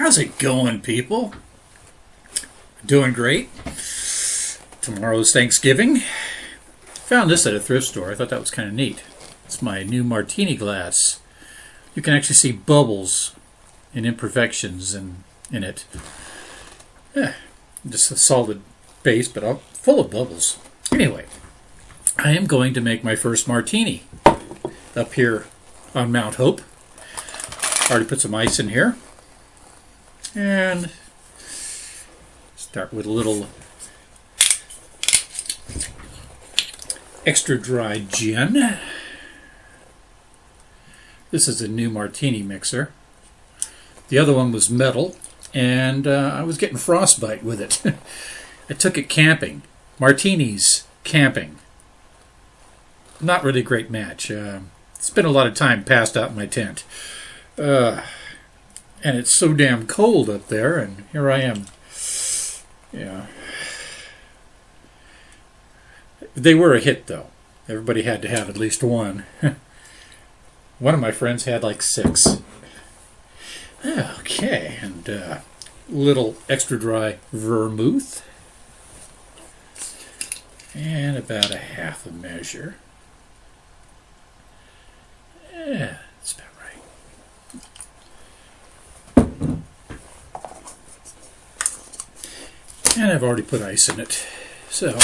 How's it going, people? Doing great. Tomorrow's Thanksgiving. Found this at a thrift store. I thought that was kind of neat. It's my new martini glass. You can actually see bubbles and imperfections in, in it. Yeah, just a solid base, but full of bubbles. Anyway, I am going to make my first martini up here on Mount Hope. Already put some ice in here. And start with a little extra dry gin. This is a new martini mixer. The other one was metal, and uh, I was getting frostbite with it. I took it camping. Martinis camping. Not really a great match. Uh, spent a lot of time passed out in my tent. Uh, and it's so damn cold up there, and here I am. Yeah. They were a hit, though. Everybody had to have at least one. one of my friends had like six. Okay, and uh, little extra dry vermouth. And about a half a measure. Yeah, that's about right. And I've already put ice in it. So,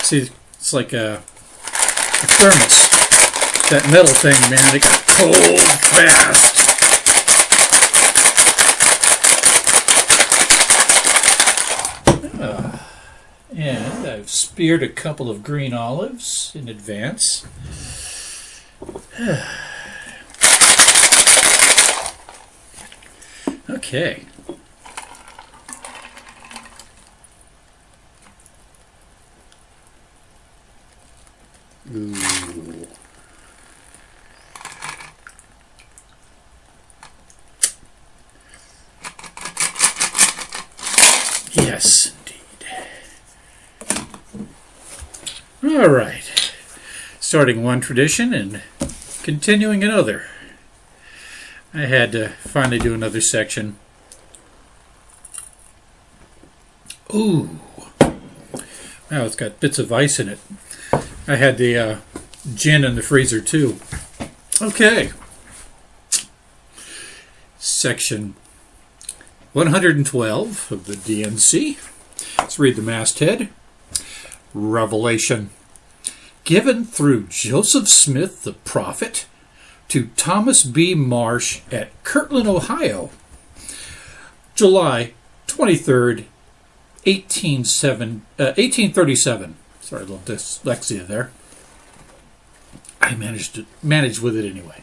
see, it's like a, a thermos. That metal thing, man, it got cold fast. Uh, and I've speared a couple of green olives in advance. okay. Ooh. Yes, indeed. All right. Starting one tradition and continuing another. I had to finally do another section. Ooh. Now it's got bits of ice in it. I had the uh, gin in the freezer too. Okay. Section 112 of the D&C. Let's read the masthead. Revelation. Given through Joseph Smith the prophet to Thomas B. Marsh at Kirtland, Ohio, July 23rd, 1837. Uh, 1837. Sorry, a little dyslexia there. I managed to manage with it anyway.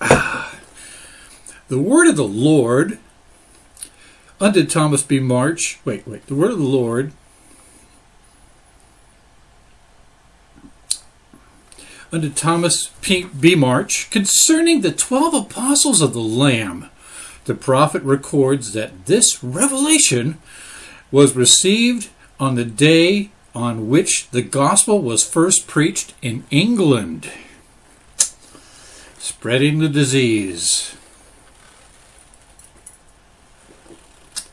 Ah. The word of the Lord unto Thomas B. March. Wait, wait. The word of the Lord unto Thomas P. B. March concerning the twelve apostles of the Lamb. The prophet records that this revelation was received on the day on which the gospel was first preached in England, spreading the disease.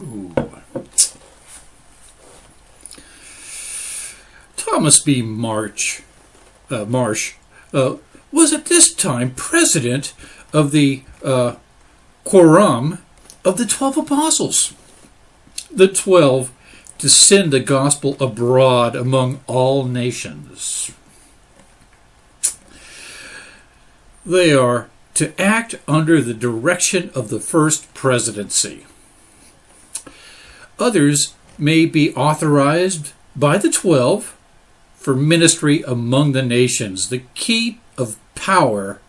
Ooh. Thomas B. March, uh, Marsh uh, was at this time president of the uh, quorum of the twelve apostles. The twelve to send the gospel abroad among all nations. They are to act under the direction of the first presidency. Others may be authorized by the twelve for ministry among the nations. The key of power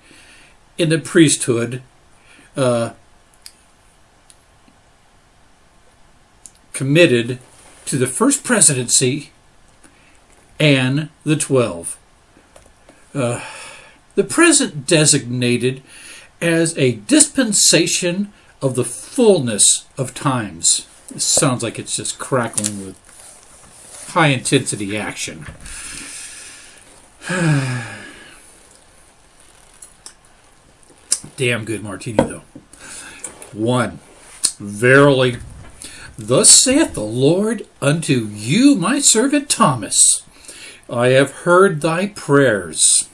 in the priesthood uh, committed to the first presidency and the twelve. Uh, the present designated as a dispensation of the fullness of times. Sounds like it's just crackling with high intensity action. damn good martini, though. One, verily, thus saith the Lord unto you, my servant Thomas, I have heard thy prayers.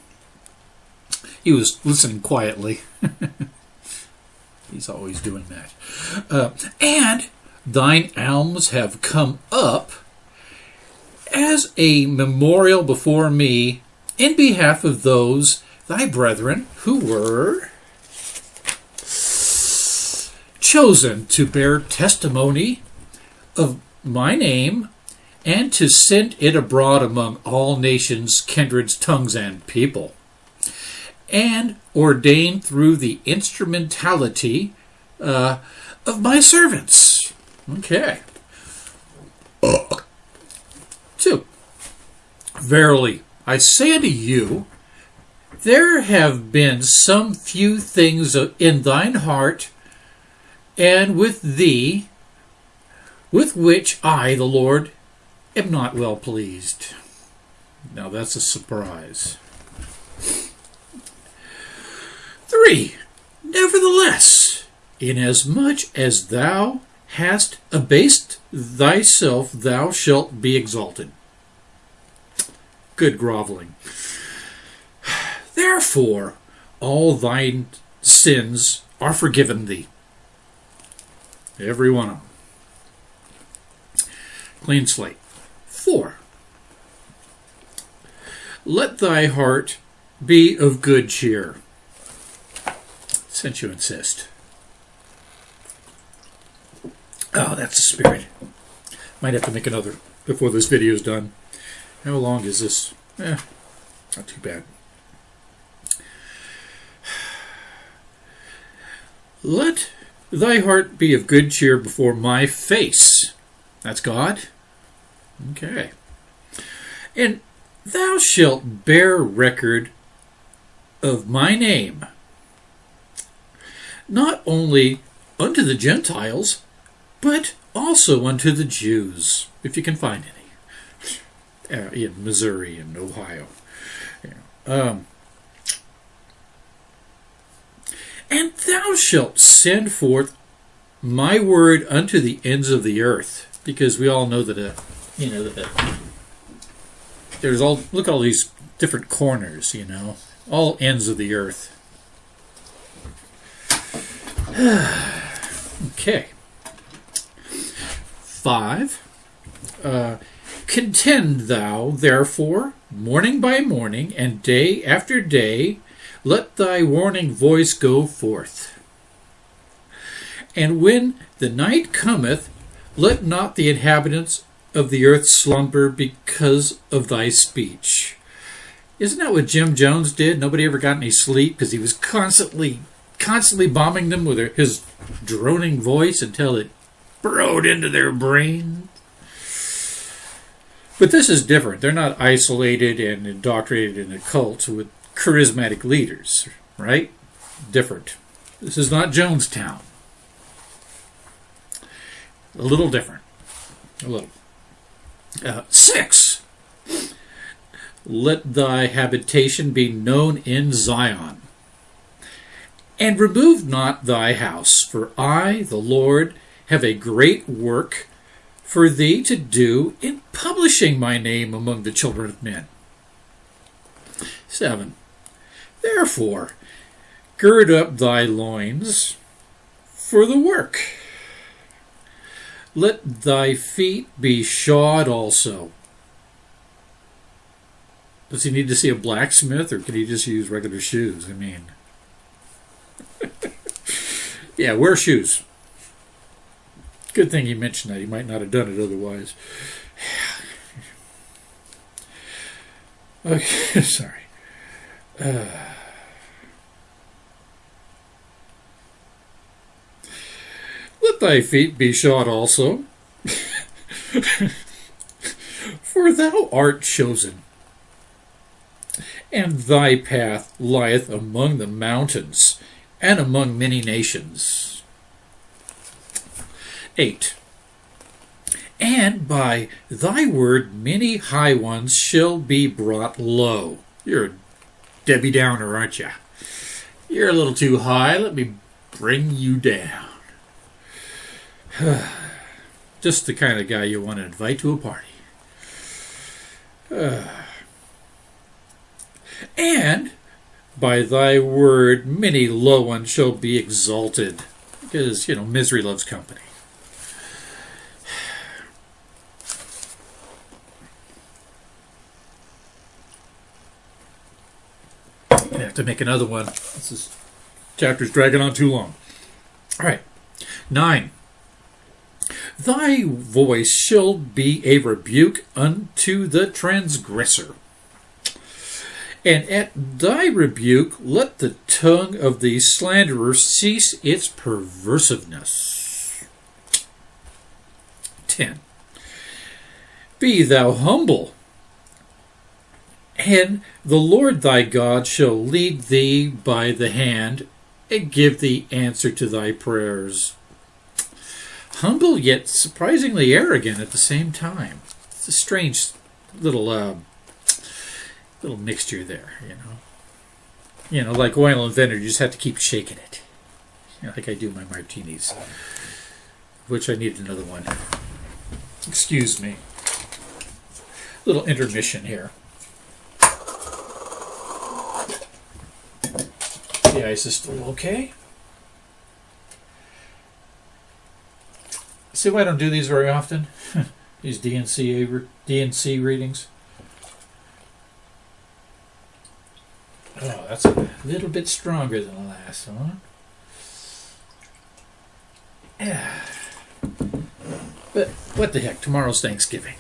He was listening quietly. He's always doing that. Uh, and thine alms have come up as a memorial before me in behalf of those thy brethren who were chosen to bear testimony of my name and to send it abroad among all nations, kindreds, tongues, and people, and ordained through the instrumentality uh, of my servants. Okay. Two. Verily, I say unto you, there have been some few things in thine heart and with thee, with which I, the Lord, am not well pleased. Now that's a surprise. Three, nevertheless, inasmuch as thou hast abased thyself, thou shalt be exalted. Good groveling. Therefore, all thine sins are forgiven thee. Every one of them. Clean slate. Four. Let thy heart be of good cheer, since you insist. Oh, that's the spirit. Might have to make another before this video is done. How long is this? Eh, not too bad. Let thy heart be of good cheer before my face. That's God. Okay. And thou shalt bear record of my name, not only unto the Gentiles, but also unto the Jews, if you can find any, uh, in Missouri and Ohio. Um, and thou shalt send forth my word unto the ends of the earth, because we all know that, uh, you know, that uh, there's all look at all these different corners, you know, all ends of the earth. okay. Five. Uh, Contend thou, therefore, morning by morning, and day after day, let thy warning voice go forth. And when the night cometh, let not the inhabitants of the earth slumber because of thy speech. Isn't that what Jim Jones did? Nobody ever got any sleep because he was constantly, constantly bombing them with his droning voice until it burrowed into their brain. But this is different. They're not isolated and indoctrinated in a cult with charismatic leaders, right? Different. This is not Jonestown. A little different. A little. Uh, six. Let thy habitation be known in Zion. And remove not thy house, for I, the Lord, have a great work for thee to do in publishing my name among the children of men. 7. Therefore, gird up thy loins for the work. Let thy feet be shod also. Does he need to see a blacksmith or can he just use regular shoes? I mean, yeah, wear shoes. Good thing he mentioned that. He might not have done it otherwise. okay, sorry. Uh, let thy feet be shod also, for thou art chosen, and thy path lieth among the mountains and among many nations. 8. And by thy word many high ones shall be brought low. You're a Debbie Downer, aren't you? You're a little too high. Let me bring you down. Just the kind of guy you want to invite to a party. and by thy word many low ones shall be exalted. Because, you know, misery loves company. I have to make another one. This is chapter's dragging on too long. All right. Nine. Thy voice shall be a rebuke unto the transgressor. And at thy rebuke let the tongue of the slanderer cease its perversiveness. 10. Be thou humble, and the Lord thy God shall lead thee by the hand and give thee answer to thy prayers. Humble yet surprisingly arrogant at the same time. It's a strange little uh, little mixture there, you know. You know, like oil and vinegar, you just have to keep shaking it. You know, like I do my martinis. Which I need another one. Excuse me. Little intermission here. The ice still okay. See why I don't do these very often? these D&C D&C readings. Oh, that's a little bit stronger than the last one. Yeah. But what the heck? Tomorrow's Thanksgiving.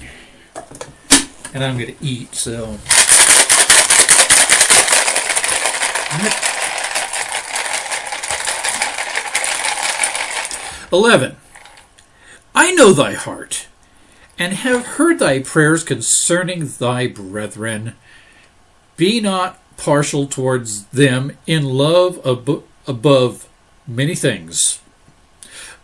And I'm going to eat, so. 11. I know thy heart, and have heard thy prayers concerning thy brethren. Be not partial towards them in love ab- above many things.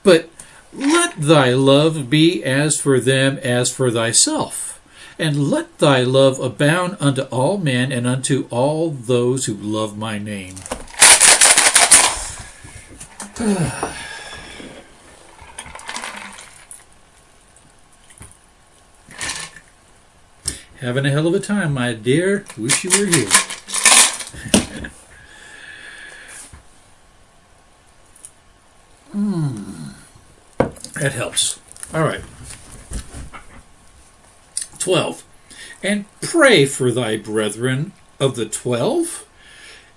But let thy love be as for them as for thyself. And let thy love abound unto all men and unto all those who love my name. Having a hell of a time, my dear. Wish you were here. Hmm. That helps. All right. 12. And pray for thy brethren of the twelve.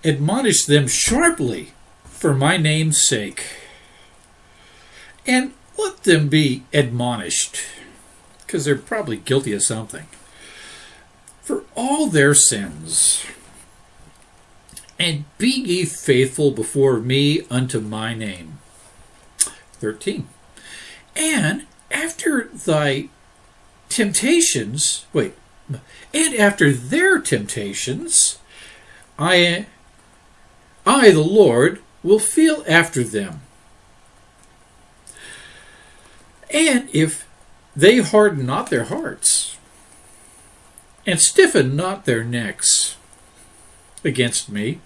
Admonish them sharply for my name's sake. And let them be admonished, because they're probably guilty of something for all their sins. And be ye faithful before me unto my name. 13. And after thy temptations, wait, and after their temptations, I, I, the Lord, will feel after them. And if they harden not their hearts, and stiffen not their necks against me.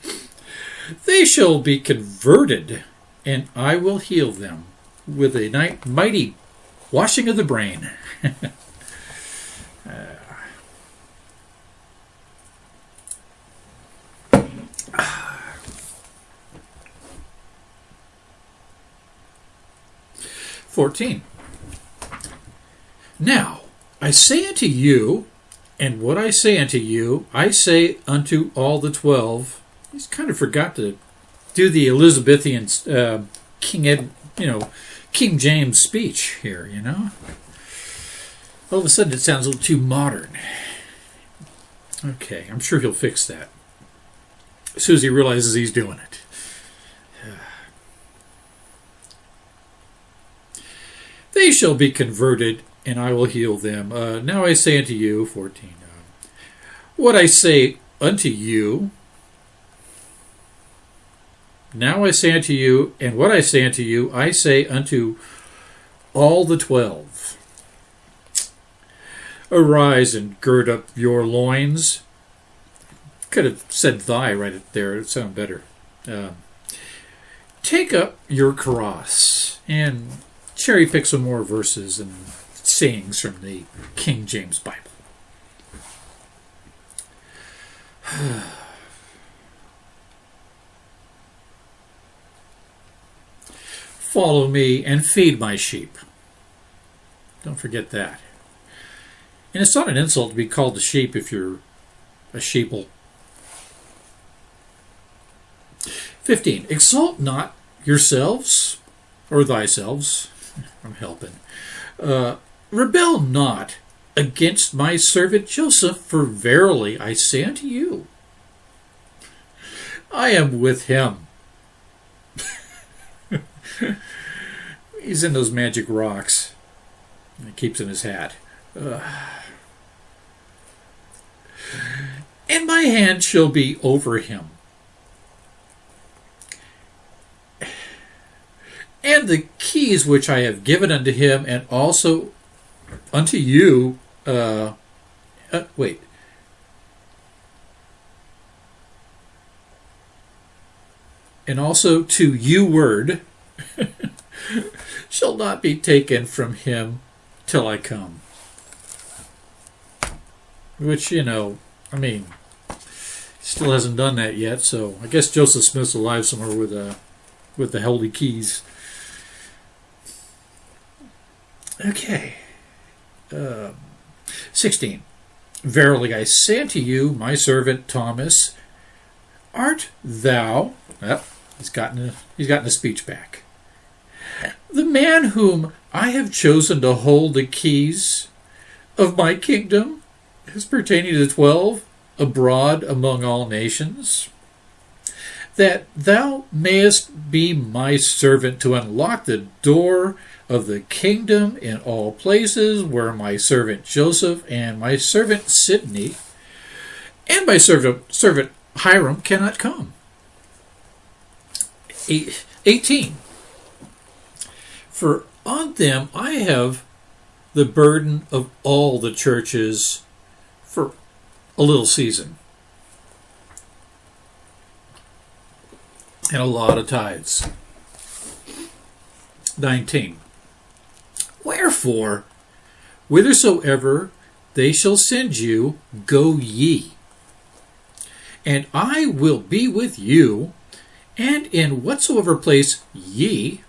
They shall be converted, and I will heal them with a mighty washing of the brain. Fourteen. Now I say unto you and what I say unto you, I say unto all the twelve. He's kind of forgot to do the Elizabethan uh, King Ed, you know, King James speech here. You know, all of a sudden it sounds a little too modern. Okay, I'm sure he'll fix that as soon as he realizes he's doing it. They shall be converted and I will heal them. Uh, now I say unto you, 14, uh, what I say unto you, now I say unto you, and what I say unto you, I say unto all the twelve. Arise and gird up your loins. Could have said thy right there, it sounded better. Uh, take up your cross and cherry pick some more verses and sayings from the King James Bible. Follow me and feed my sheep. Don't forget that. And it's not an insult to be called a sheep if you're a sheeple. 15. Exalt not yourselves, or thyselves. I'm helping. Uh, rebel not against my servant Joseph, for verily I say unto you, I am with him. He's in those magic rocks. He keeps in his hat. And my hand shall be over him. And the keys which I have given unto him, and also unto you. Uh, uh, wait. And also to you, word, shall not be taken from him till I come. Which, you know, I mean, still hasn't done that yet, so I guess Joseph Smith's alive somewhere with, uh, with the holy keys. Okay. Um, 16. Verily I say unto you, my servant Thomas, art thou. Well, he's gotten a, he's gotten a speech back. The man whom I have chosen to hold the keys of my kingdom as pertaining to the twelve abroad among all nations, that thou mayest be my servant to unlock the door of the kingdom in all places where my servant Joseph and my servant Sidney and my servant, servant Hyrum cannot come. 18. For on them I have the burden of all the churches for a little season. And a lot of tithes. 19. Wherefore, whithersoever they shall send you, go ye. And I will be with you, and in whatsoever place ye,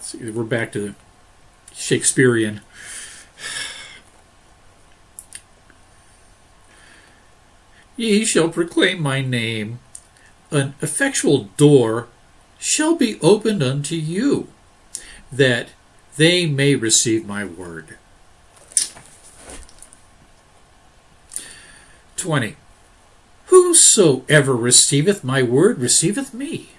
see, we're back to Shakespearean. Ye shall proclaim my name, an effectual door shall be opened unto you, that they may receive my word. 20. Whosoever receiveth my word receiveth me.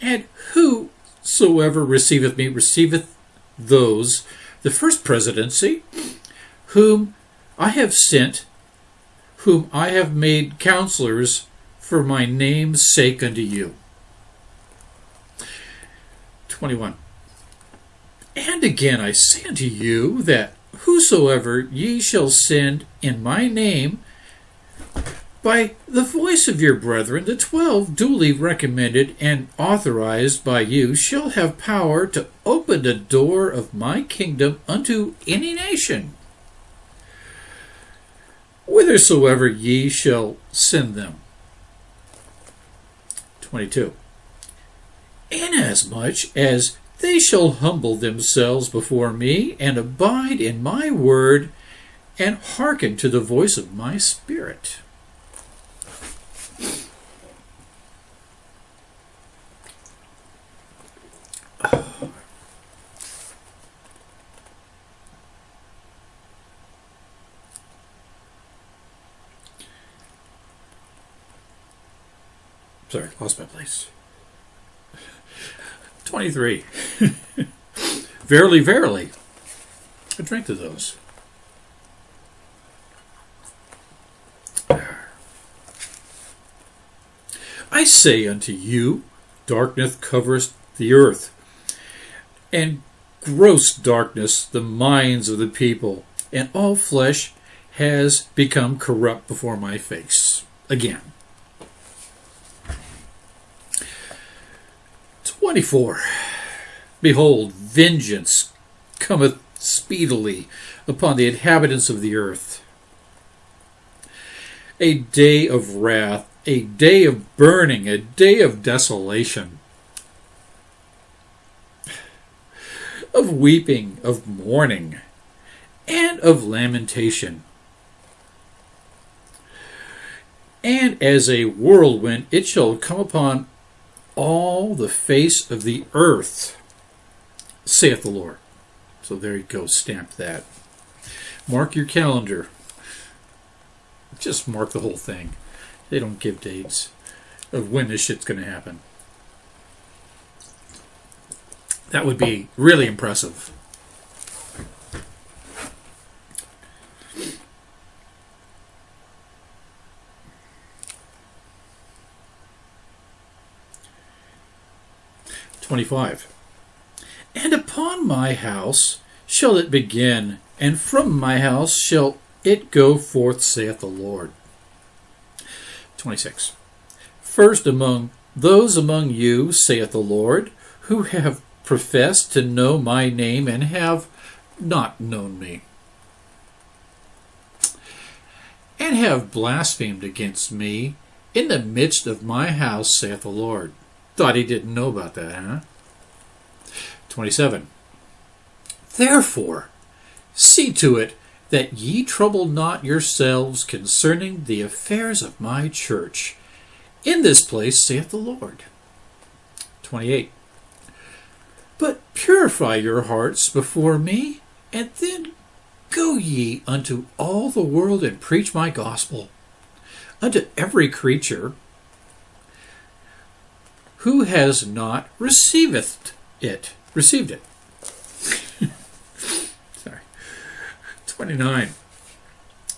And whosoever receiveth me receiveth those, the first presidency, whom I have sent, whom I have made counselors for my name's sake unto you. 21. And again I say unto you that whosoever ye shall send in my name, by the voice of your brethren, the twelve duly recommended and authorized by you shall have power to open the door of my kingdom unto any nation, whithersoever ye shall send them. 22. Inasmuch as they shall humble themselves before me and abide in my word and hearken to the voice of my spirit. Sorry, lost my place. 23. Verily, verily. I drank to those. I say unto you, darkness covereth the earth, and gross darkness the minds of the people, and all flesh has become corrupt before my face. Again. 24. Behold, vengeance cometh speedily upon the inhabitants of the earth. A day of wrath, a day of burning, a day of desolation, of weeping, of mourning, and of lamentation. And as a whirlwind it shall come upon all the face of the earth, saith the Lord. So there you go, stamp that. Mark your calendar. Just mark the whole thing. They don't give dates of when this shit's going to happen. That would be really impressive. Twenty-five. Upon my house shall it begin, and from my house shall it go forth, saith the Lord. 26. First among those among you, saith the Lord, who have professed to know my name and have not known me, and have blasphemed against me in the midst of my house, saith the Lord. Thought he didn't know about that, huh? 27. Therefore, see to it that ye trouble not yourselves concerning the affairs of my church. In this place, saith the Lord. 28. But purify your hearts before me, and then go ye unto all the world and preach my gospel unto every creature who has not receiveth it received it. Sorry. 29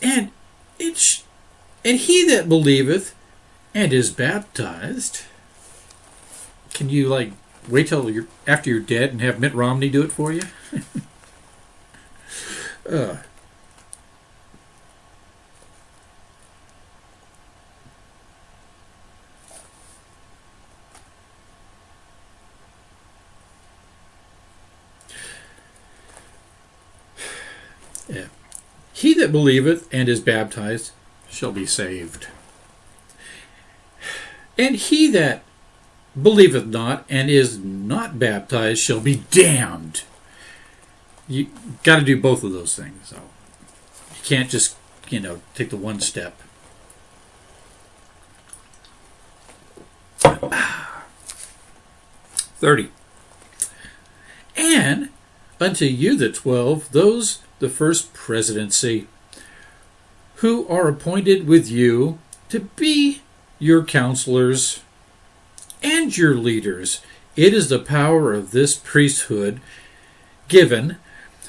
and it sh- and he that believeth and is baptized can you like wait till you're after you're dead and have Mitt Romney do it for you? Uh, Yeah. He that believeth and is baptized shall be saved. And he that believeth not and is not baptized shall be damned. You got to do both of those things. So you can't just, you know, take the one step. Thirty. And unto you the twelve, those the first presidency, who are appointed with you to be your counselors and your leaders. It is the power of this priesthood given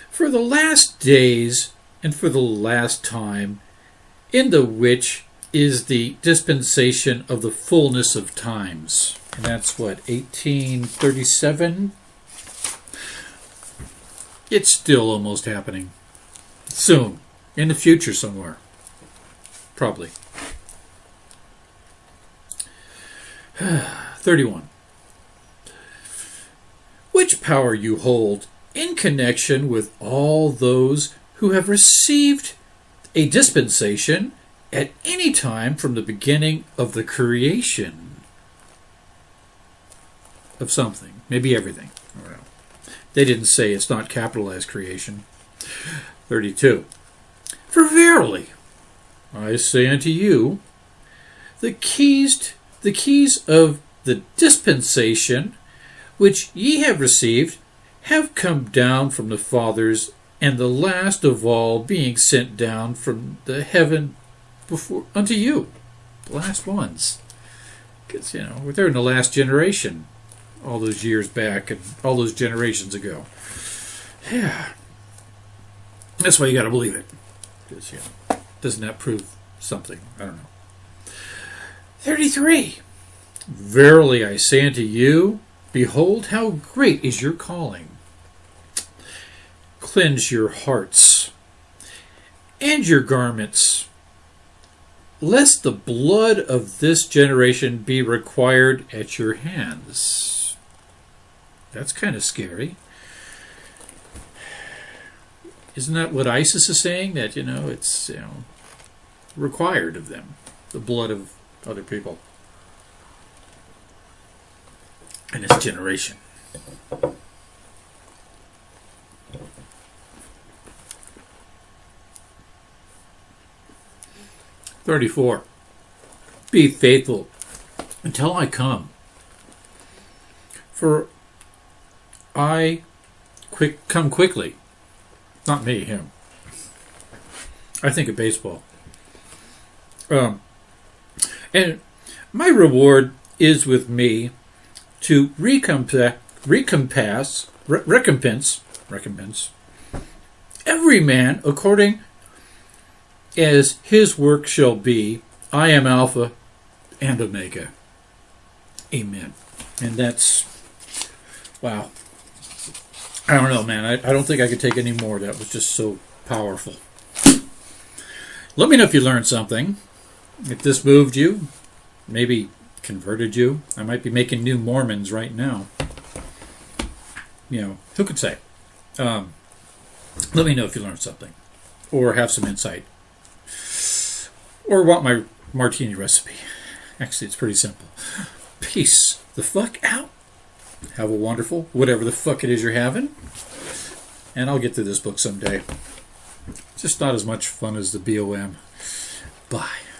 for the last days and for the last time, in the which is the dispensation of the fullness of times. And that's what, 1837? It's still almost happening. Soon. In the future somewhere. Probably. 31. Which power you hold in connection with all those who have received a dispensation at any time from the beginning of the creation of something, maybe everything. They didn't say it's not capitalized creation. 32. For verily, I say unto you, the keys, the keys of the dispensation which ye have received have come down from the fathers, and the last of all being sent down from the heaven before unto you, the last ones. Because you know they're there in the last generation, all those years back and all those generations ago. Yeah. That's why you got to believe it. Because, you know, doesn't that prove something? I don't know. 33. Verily I say unto you, behold, how great is your calling. Cleanse your hearts and your garments, lest the blood of this generation be required at your hands. That's kind of scary. Isn't that what ISIS is saying? That, you know, it's, you know, required of them, the blood of other people. And this generation. Thirty-four. Be faithful until I come. For I quick come quickly. Not me, him. I think of baseball. Um, and my reward is with me to recompense, re- recompense, recompense every man according as his work shall be. I am Alpha and Omega. Amen. And that's wow. I don't know, man. I, I don't think I could take any more. That was just so powerful. Let me know if you learned something. If this moved you, maybe converted you. I might be making new Mormons right now. You know, who could say? Um, let me know if you learned something or have some insight or want my martini recipe. Actually, it's pretty simple. Peace the fuck out. Have a wonderful, whatever the fuck it is you're having. And I'll get to this book someday. Just not as much fun as the BOM. Bye.